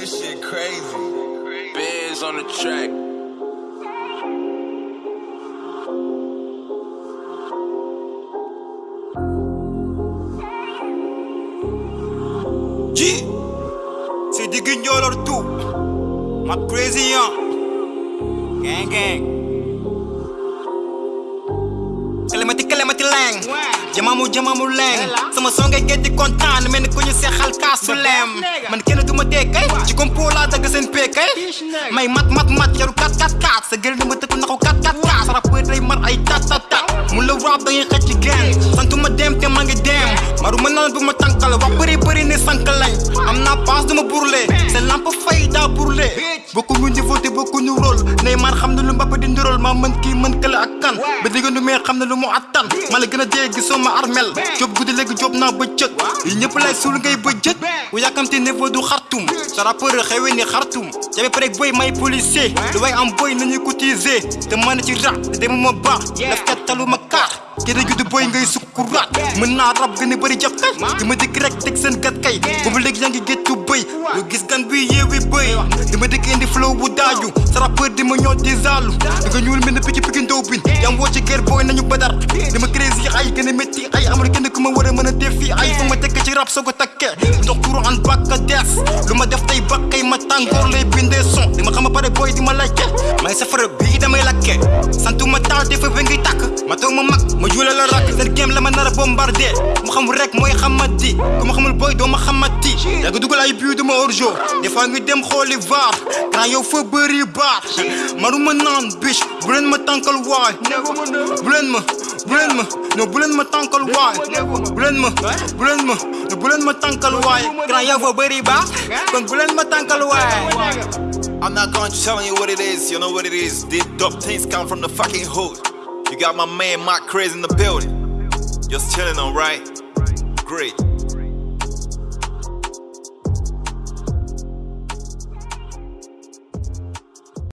This shit crazy. Bears on the track. Ji, c'est du guignol tout. Ma crazy. Gang gang. Kalimati kalimati lang. Jamamu jamamu lang. Sama song ngay get di kontaan mel ku ñu seexal kaasu lem. Man kenn du ma dee kay. ci kompo laa dagg seen pee kay. may mat mat mat yaru kat kat kat. sa gël ni ma tëkku naxu kat kat kat. sa rappeur day mar ay tat tat tat. mu la rap da ngay xëcc gang. santuma dem te maa ngi dem. maru ma naan bu ma tànkal wax bëri bëri ne sànq lañ. am naa paas du ma burle. c'est lamp fay daa burle. bokku ñu niveau te bokku ñu. Neymar xam na lu Mbappé di ndurool maa mën kii mën kële ak kan. ba digga nu mee xam na lu mu attan. ma la gën a dee gisoo ma armel. job guddi léegi job naa ba cëg. yi ñëpp lay suul ngay ba jët. bu yàkkamte niveau du xartum. sa rappeur xewe ni xartum. jabe pare boy may policier. lu way am boy nañuy cotiser. te man ci rap te dema ma baax. daf kat talu ma kaar. Kii da judd boy ngay sukkuraat. mën naa rap gën a bëri dama dikk rek teg seen gat kay. boobu léegi yaa ngi géttu bëy. lu gis gan bi yeewi bëy. dama dikk indi flow bu daaju. sa rappeur di ma ñoo di zaalu. di nga ñuul mel ne picc picc ndaw bin. yaa woo ci nañu badar. dama crazy ay gën a métti amul kenn ku ma war a mën a def fii ay fu ma tekk ci rap soo ko takkee. turu an bakka lu ma def tey bakkay ma tàngoor lay bindee son. ma xam a pare boy di ma laajte. may safara bii damay lakke. santuma taal defa ba ngi tàkk. ma toog ma mag ma juule la rakk. seen game la ma nar a bombardé. mu xamul rek mooy xamati. ku ma xamul boy doo ma xamati. yaa ngi dugal ay biu des fois ngi dem xooli vaar. grand yow fa bëri naan biche bu leen ma tànkal waay. bu leen ma bu leen ma non bu leen ma tànkal waay. Tànkal tànkal. I'm not going to telling you what it is. You know what it is. These dope things come from the fucking hood. You got my man Mark Crazy in the building. Just chilling, alright? Great.